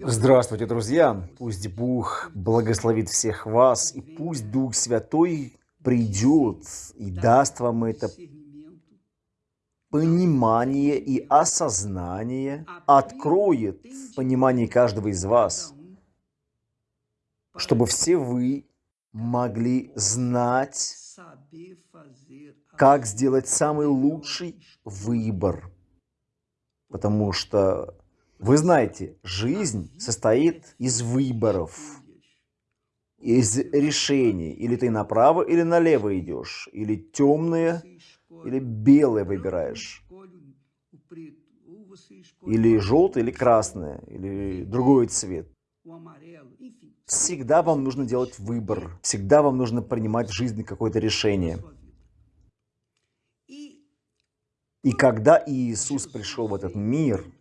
Здравствуйте, друзья! Пусть Бог благословит всех вас, и пусть Дух Святой придет и даст вам это понимание и осознание, откроет понимание каждого из вас, чтобы все вы могли знать, как сделать самый лучший выбор. Потому что вы знаете, жизнь состоит из выборов, из решений. Или ты направо, или налево идешь, или темное, или белое выбираешь, или желтое, или красное, или другой цвет. Всегда вам нужно делать выбор, всегда вам нужно принимать в жизни какое-то решение. И когда Иисус пришел в этот мир –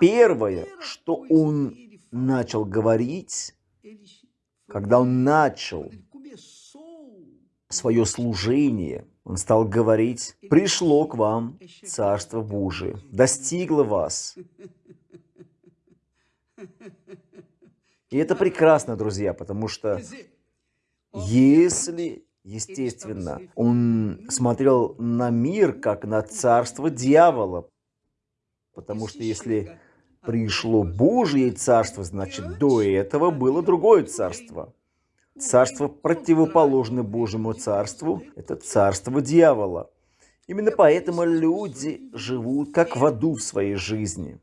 первое, что он начал говорить, когда он начал свое служение, он стал говорить, пришло к вам Царство Божие, достигло вас. И это прекрасно, друзья, потому что если, естественно, он смотрел на мир как на царство дьявола, потому что если пришло Божье царство, значит, до этого было другое царство. Царство, противоположное Божьему царству, это царство дьявола. Именно поэтому люди живут как в аду в своей жизни.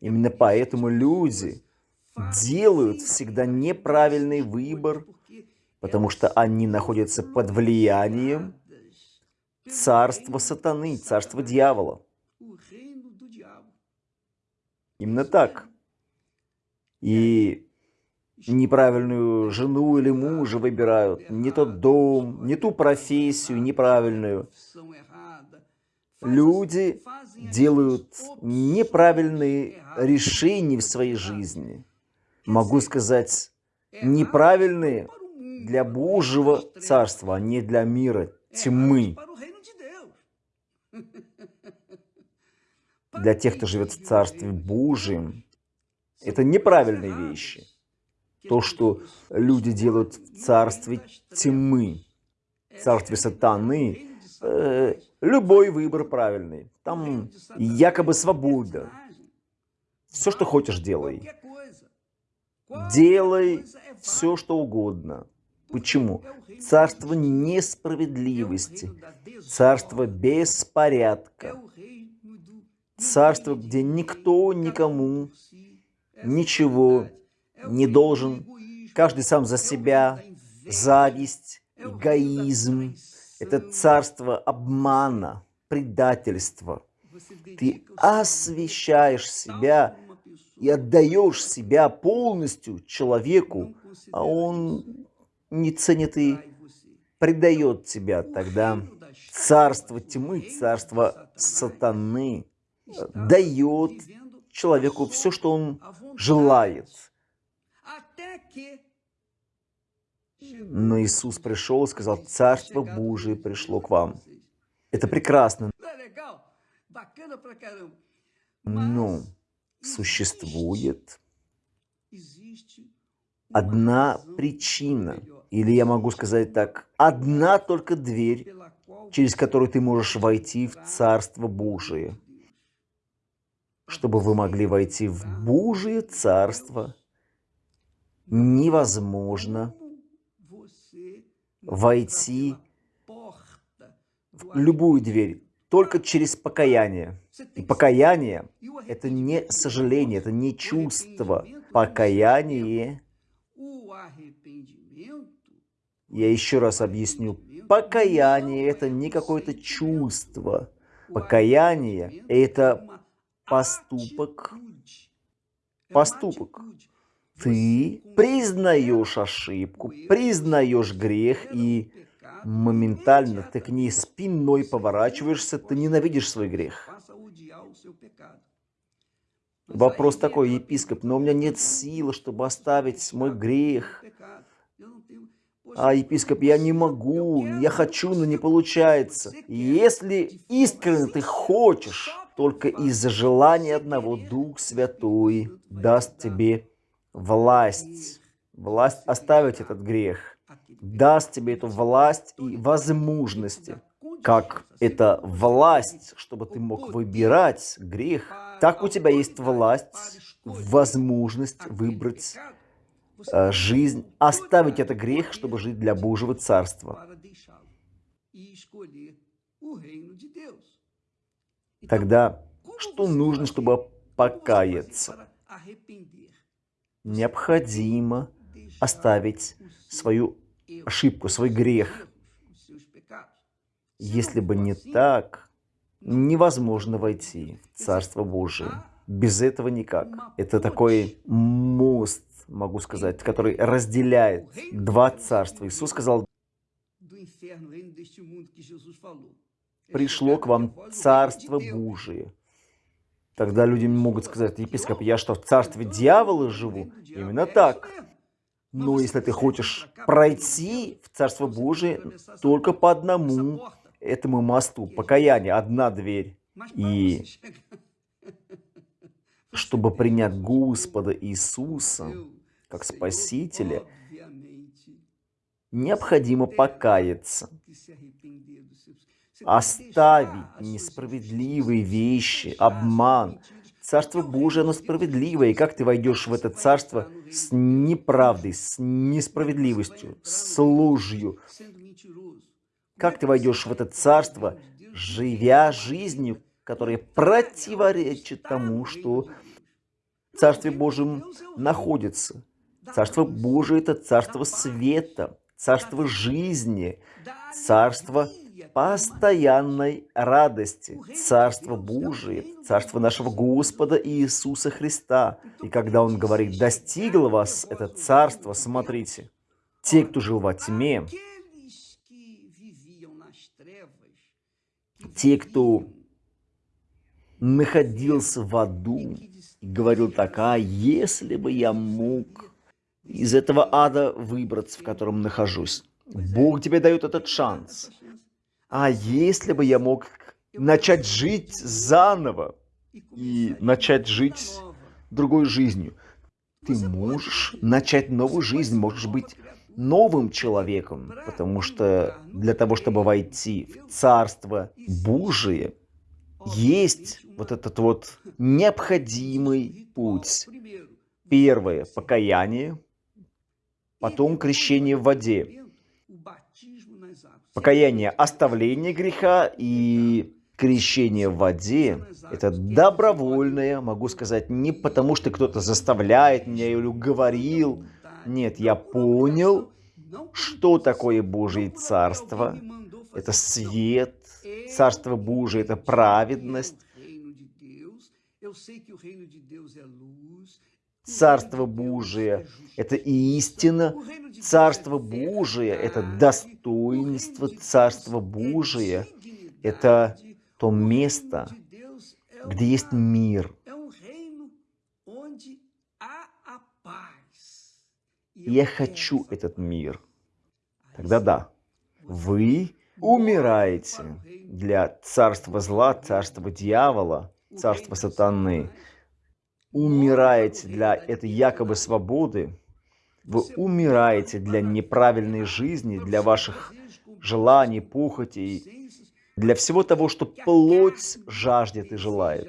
Именно поэтому люди делают всегда неправильный выбор, потому что они находятся под влиянием царства сатаны, царства дьявола. Именно так. И неправильную жену или мужа выбирают, не тот дом, не ту профессию неправильную. Люди делают неправильные решения в своей жизни. Могу сказать, неправильные для Божьего Царства, а не для мира тьмы. Для тех, кто живет в Царстве Божьем, это неправильные вещи. То, что люди делают в Царстве тьмы, в Царстве сатаны, э, любой выбор правильный. Там якобы свобода. Все, что хочешь, делай. Делай все, что угодно. Почему? Царство несправедливости, царство беспорядка, Царство, где никто никому ничего не должен, каждый сам за себя, зависть, эгоизм. Это царство обмана, предательства. Ты освещаешь себя и отдаешь себя полностью человеку, а он не ценит и предает тебя тогда. Царство тьмы, царство сатаны – дает человеку все, что он желает. Но Иисус пришел и сказал, Царство Божие пришло к вам. Это прекрасно. Но существует одна причина, или я могу сказать так, одна только дверь, через которую ты можешь войти в Царство Божие чтобы вы могли войти в Божие Царство, невозможно войти в любую дверь только через покаяние. И покаяние – это не сожаление, это не чувство. Покаяние, я еще раз объясню, покаяние – это не какое-то чувство. Покаяние – это поступок, поступок. Ты признаешь ошибку, признаешь грех и моментально ты к ней спиной поворачиваешься, ты ненавидишь свой грех. Вопрос такой, епископ, но у меня нет силы, чтобы оставить мой грех. А, епископ, я не могу, я хочу, но не получается. Если искренне ты хочешь только из-за желания одного Дух Святой даст тебе власть, власть оставить этот грех, даст тебе эту власть и возможности, как это власть, чтобы ты мог выбирать грех, так у тебя есть власть, возможность выбрать э, жизнь, оставить это грех, чтобы жить для Божьего Царства. Тогда что нужно, чтобы покаяться? Необходимо оставить свою ошибку, свой грех. Если бы не так, невозможно войти в Царство Божие. Без этого никак. Это такой мост, могу сказать, который разделяет два царства. Иисус сказал, пришло к вам Царство Божие. Тогда люди могут сказать, епископ, я что, в царстве дьявола живу? Именно так. Но если ты хочешь пройти в Царство Божие только по одному этому мосту, покаяние, одна дверь. И чтобы принять Господа Иисуса как Спасителя, необходимо покаяться, оставить несправедливые вещи, обман. Царство Божие, оно справедливое, и как ты войдешь в это царство с неправдой, с несправедливостью, с ложью? Как ты войдешь в это царство, живя жизнью, которая противоречит тому, что в Царстве Божьем находится? Царство Божие – это царство света, царство жизни, царство постоянной радости. Царство Божие, Царство нашего Господа Иисуса Христа. И когда Он говорит, достигло вас это царство, смотрите, те, кто жил во тьме, те, кто находился в аду, и говорил так, а если бы я мог из этого ада выбраться, в котором нахожусь. Бог тебе дает этот шанс. А если бы я мог начать жить заново и начать жить другой жизнью, ты можешь начать новую жизнь, можешь быть новым человеком, потому что для того, чтобы войти в Царство Божие, есть вот этот вот необходимый путь. Первое – покаяние, потом крещение в воде. Покаяние – оставление греха и крещение в воде – это добровольное, могу сказать, не потому что кто-то заставляет меня или говорил. Нет, я понял, что такое Божье Царство. Это свет, Царство Божие – это праведность. Царство Божие – это истина, Царство Божие – это достоинство, Царство Божие – это то место, где есть мир. Я хочу этот мир. Тогда да, вы умираете для царства зла, царства дьявола, царства сатаны – умираете для этой якобы свободы, вы умираете для неправильной жизни, для ваших желаний, похотей, для всего того, что плоть жаждет и желает.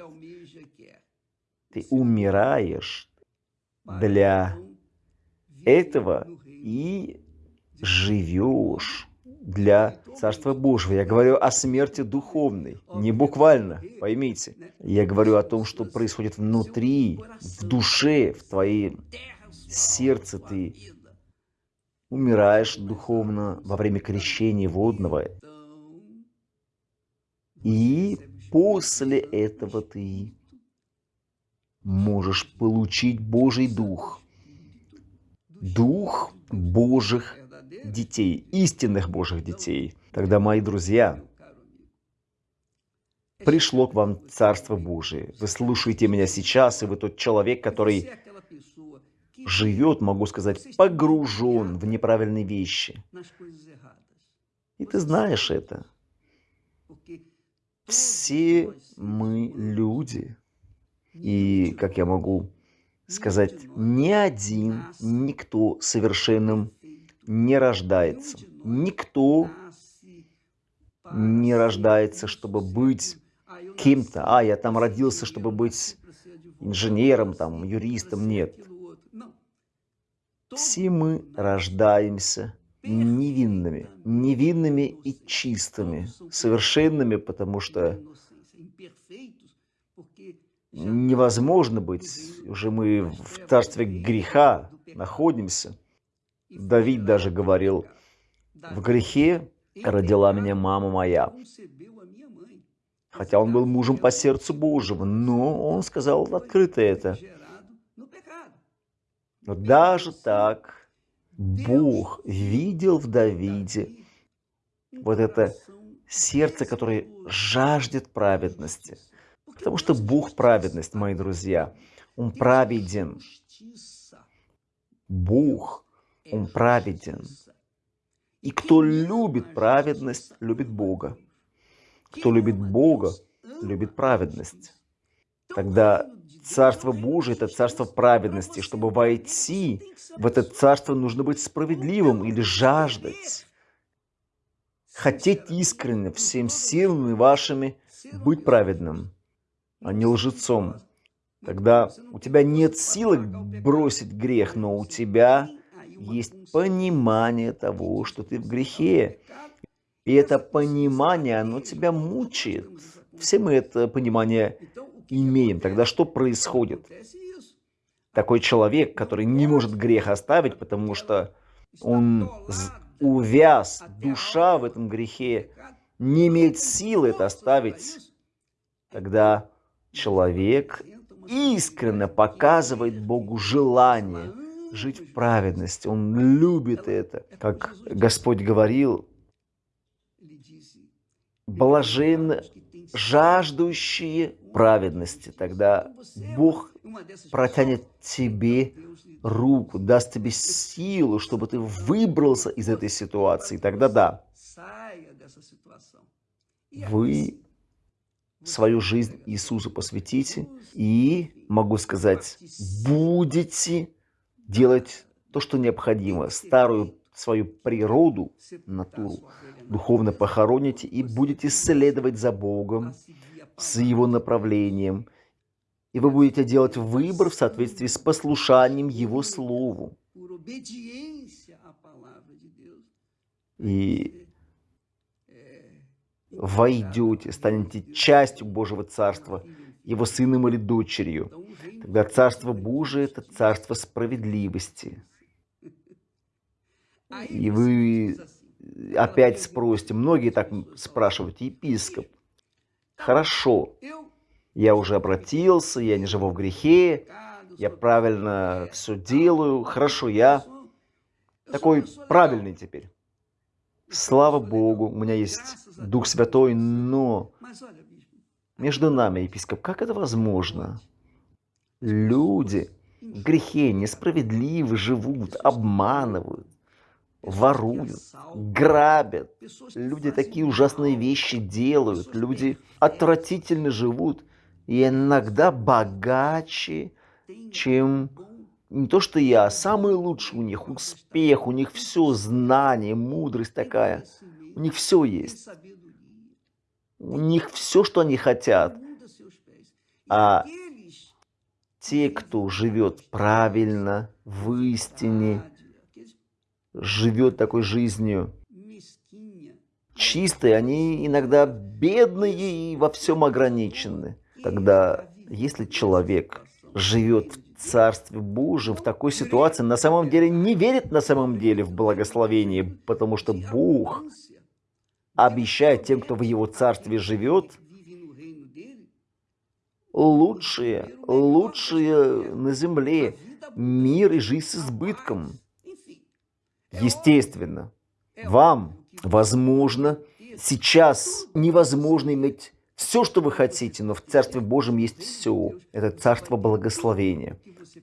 Ты умираешь для этого и живешь для Царства Божьего. Я говорю о смерти духовной, не буквально, поймите. Я говорю о том, что происходит внутри, в душе, в твоей сердце ты умираешь духовно во время крещения водного. И после этого ты можешь получить Божий Дух. Дух Божьих детей, истинных Божьих детей. Тогда, мои друзья, пришло к вам Царство Божие. Вы слушаете меня сейчас, и вы тот человек, который живет, могу сказать, погружен в неправильные вещи. И ты знаешь это. Все мы люди. И, как я могу сказать, ни один, никто совершенным не рождается. Никто не рождается, чтобы быть кем-то. А, я там родился, чтобы быть инженером, там, юристом. Нет. Все мы рождаемся невинными, невинными и чистыми, совершенными, потому что невозможно быть, уже мы в царстве греха находимся. Давид даже говорил, в грехе родила меня мама моя. Хотя он был мужем по сердцу Божьему, но он сказал открыто это. Но даже так Бог видел в Давиде вот это сердце, которое жаждет праведности. Потому что Бог праведность, мои друзья. Он праведен. Бог, Он праведен. И кто любит праведность, любит Бога. Кто любит Бога, любит праведность. Тогда Царство Божие – это царство праведности. Чтобы войти в это царство, нужно быть справедливым или жаждать. Хотеть искренне, всем силами вашими быть праведным, а не лжецом. Тогда у тебя нет силы бросить грех, но у тебя есть понимание того, что ты в грехе. И это понимание, оно тебя мучает. Все мы это понимание имеем. Тогда что происходит? Такой человек, который не может грех оставить, потому что он увяз, душа в этом грехе, не имеет силы это оставить, тогда человек искренне показывает Богу желание жить в праведности. Он любит это. Как Господь говорил, блажен жаждущие праведности. Тогда Бог протянет тебе руку, даст тебе силу, чтобы ты выбрался из этой ситуации. Тогда да, вы свою жизнь Иисусу посвятите и, могу сказать, будете делать то, что необходимо, старую свою природу, натуру, духовно похороните и будете следовать за Богом, с Его направлением, и вы будете делать выбор в соответствии с послушанием Его Слову. И войдете, станете частью Божьего Царства, Его сыном или дочерью. Тогда Царство Божие – это Царство справедливости. И вы опять спросите, многие так спрашивают, епископ, хорошо, я уже обратился, я не живу в грехе, я правильно все делаю, хорошо, я такой правильный теперь. Слава Богу, у меня есть Дух Святой, но между нами, епископ, как это возможно? Люди в грехе несправедливо живут, обманывают, воруют, грабят. Люди такие ужасные вещи делают, люди отвратительно живут и иногда богаче, чем не то что я, самый лучший у них успех, у них все знание, мудрость такая, у них все есть. У них все, что они хотят. А те, кто живет правильно, в истине, живет такой жизнью чистой, они иногда бедные и во всем ограничены. Тогда, если человек живет в Царстве Божьем, в такой ситуации, на самом деле не верит на самом деле в благословение, потому что Бог обещает тем, кто в Его Царстве живет, лучшие, лучшие на земле мир и жизнь с избытком. Естественно, вам, возможно, сейчас невозможно иметь все, что вы хотите, но в Царстве Божьем есть все. Это Царство благословения.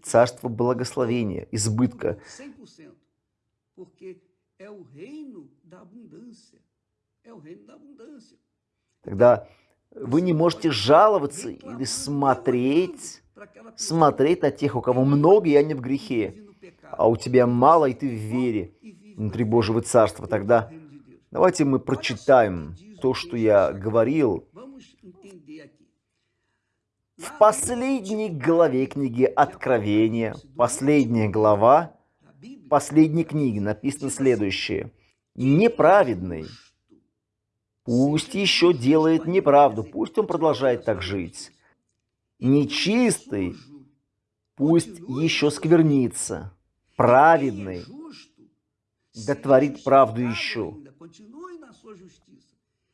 Царство благословения, избытка. Тогда Вы не можете жаловаться или смотреть, смотреть на тех, у кого много, и они в грехе, а у тебя мало, и ты в вере внутри Божьего Царства. Тогда давайте мы прочитаем то, что я говорил в последней главе книги Откровения, последняя глава последней книги написано следующее. Неправедный Пусть еще делает неправду, пусть он продолжает так жить. Нечистый, пусть еще сквернится. Праведный, да творит правду еще.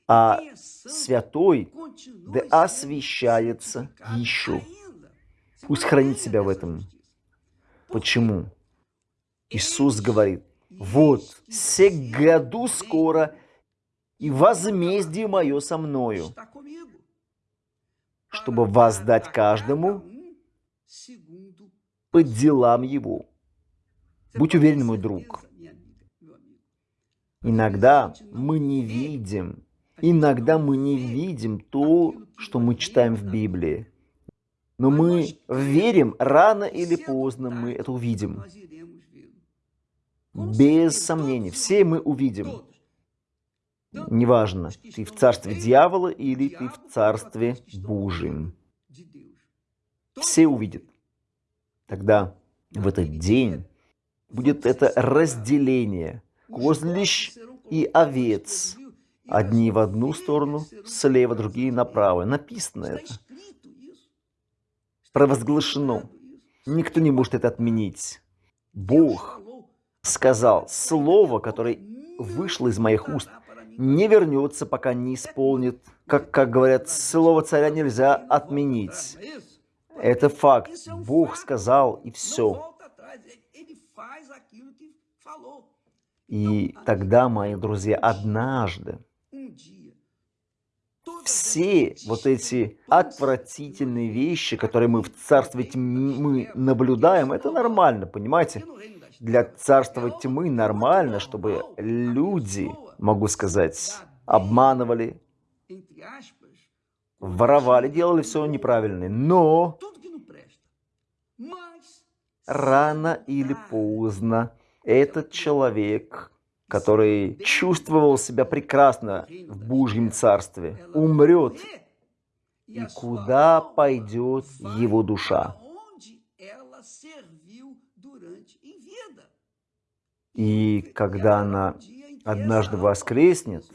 А святой, да освящается еще. Пусть хранит себя в этом. Почему? Иисус говорит, вот, се году скоро и возмездие мое со мною, чтобы воздать каждому по делам его. Будь уверен, мой друг. Иногда мы не видим, иногда мы не видим то, что мы читаем в Библии. Но мы верим, рано или поздно мы это увидим. Без сомнений, все мы увидим. Неважно, ты в царстве дьявола или ты в царстве Божьем. Все увидят. Тогда в этот день будет это разделение козлищ и овец. Одни в одну сторону, слева, другие направо. Написано это. Провозглашено. Никто не может это отменить. Бог сказал слово, которое вышло из моих уст, не вернется, пока не исполнит. Как, как говорят, слово царя нельзя отменить. Это факт. Бог сказал, и все. И тогда, мои друзья, однажды все вот эти отвратительные вещи, которые мы в царстве тьмы наблюдаем, это нормально, понимаете? Для царства тьмы нормально, чтобы люди могу сказать, обманывали, воровали, делали все неправильно. Но рано или поздно этот человек, который чувствовал себя прекрасно в Божьем Царстве, умрет. И куда пойдет его душа? И когда она однажды воскреснет,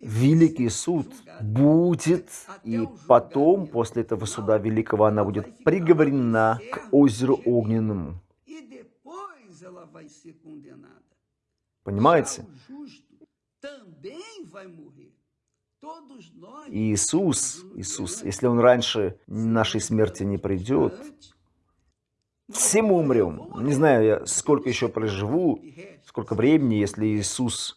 великий суд будет, и потом, после этого суда великого, она будет приговорена к озеру огненному. Понимаете? Иисус, Иисус, если Он раньше нашей смерти не придет, все мы умрем. Не знаю, я сколько еще проживу, сколько времени, если Иисус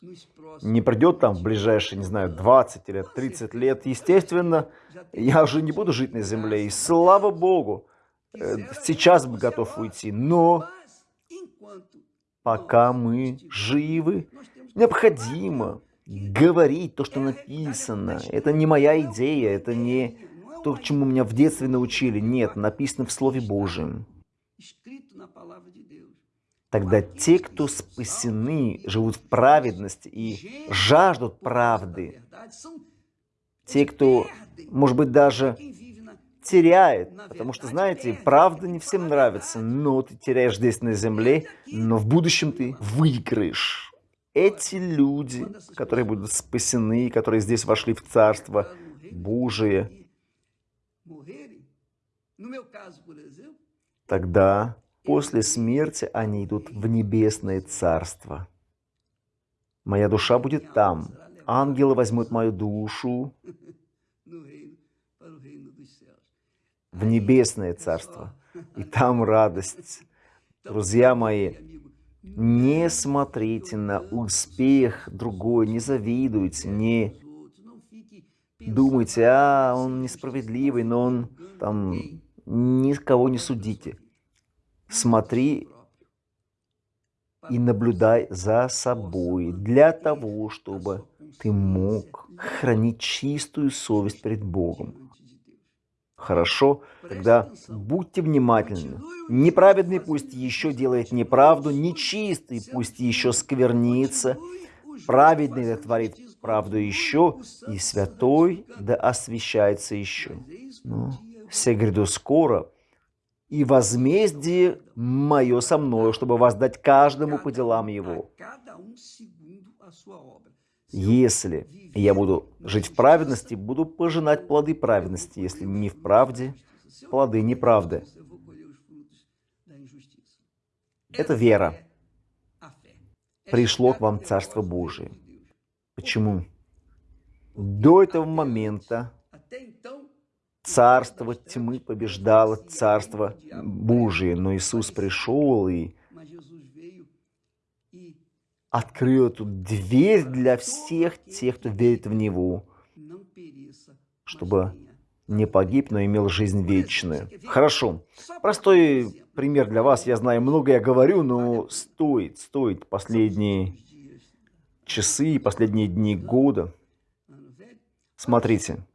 не придет там в ближайшие, не знаю, 20 или 30 лет. Естественно, я уже не буду жить на земле. И слава Богу, э, сейчас бы готов уйти. Но пока мы живы, необходимо говорить то, что написано. Это не моя идея, это не то, чему меня в детстве научили. Нет, написано в Слове Божьем. Тогда те, кто спасены, живут в праведности и жаждут правды. Те, кто, может быть, даже теряет, потому что, знаете, правда не всем нравится, но ты теряешь здесь на земле, но в будущем ты выиграешь. Эти люди, которые будут спасены, которые здесь вошли в Царство Божие, тогда После смерти они идут в небесное царство. Моя душа будет там. Ангелы возьмут мою душу в небесное царство. И там радость. Друзья мои, не смотрите на успех другой, не завидуйте, не думайте, а, он несправедливый, но он там никого не судите. Смотри и наблюдай за собой для того, чтобы ты мог хранить чистую совесть перед Богом. Хорошо? Тогда будьте внимательны. Неправедный пусть еще делает неправду, нечистый пусть еще сквернится, праведный творит правду еще, и святой да освящается еще. Ну, все гряду скоро, и возмездие мое со мною, чтобы воздать каждому по делам его. Если я буду жить в праведности, буду пожинать плоды праведности, если не в правде, плоды неправды. Это вера. Пришло к вам Царство Божие. Почему? До этого момента царство тьмы побеждало царство Божие, но Иисус пришел и открыл эту дверь для всех тех, кто верит в Него, чтобы не погиб, но имел жизнь вечную. Хорошо. Простой пример для вас. Я знаю, много я говорю, но стоит, стоит последние часы, последние дни года. Смотрите,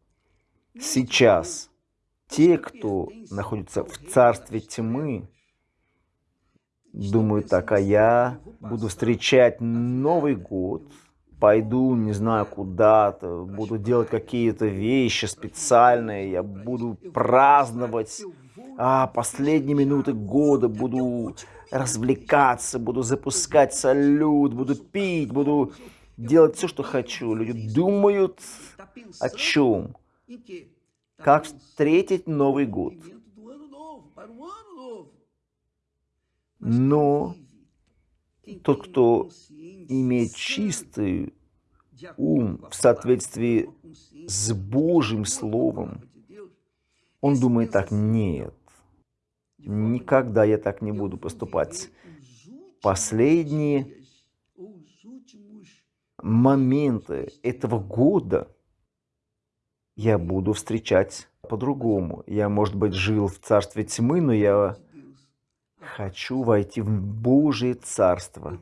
сейчас те, кто находится в царстве тьмы, думают так, а я буду встречать Новый год, пойду, не знаю, куда-то, буду делать какие-то вещи специальные, я буду праздновать а, последние минуты года, буду развлекаться, буду запускать салют, буду пить, буду делать все, что хочу. Люди думают о чем? Как встретить Новый год? Но тот, кто имеет чистый ум в соответствии с Божьим Словом, он думает так, нет, никогда я так не буду поступать. Последние моменты этого года я буду встречать по-другому. Я, может быть, жил в царстве тьмы, но я хочу войти в Божие Царство.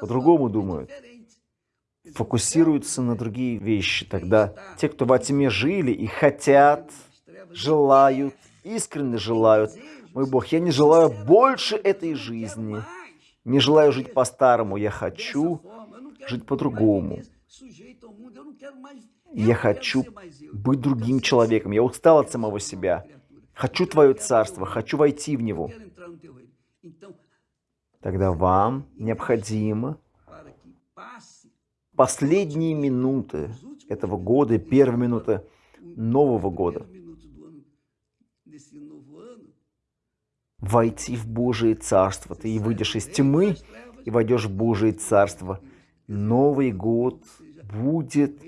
По-другому думают. Фокусируются на другие вещи. Тогда те, кто во тьме жили и хотят, желают, искренне желают, мой Бог, я не желаю больше этой жизни. Не желаю жить по-старому. Я хочу жить по-другому. Я хочу быть другим человеком. Я устал от самого себя. Хочу Твое Царство, хочу войти в него. Тогда вам необходимо последние минуты этого года, первые минуты Нового года войти в Божие Царство. Ты и выйдешь из тьмы и войдешь в Божие Царство. Новый год будет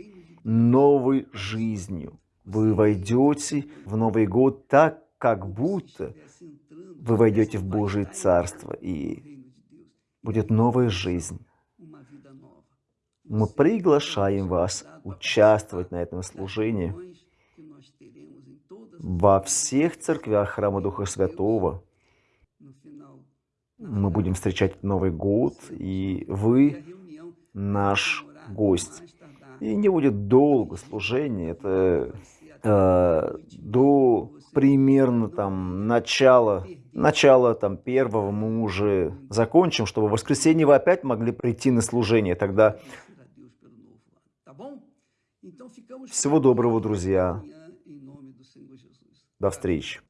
новой жизнью. Вы войдете в Новый год так, как будто вы войдете в Божие Царство, и будет новая жизнь. Мы приглашаем вас участвовать на этом служении во всех церквях Храма Духа Святого. Мы будем встречать Новый год, и вы наш гость. И не будет долго служения, это э, до примерно там начала, начала там первого мы уже закончим, чтобы в воскресенье вы опять могли прийти на служение. Тогда всего доброго, друзья. До встречи.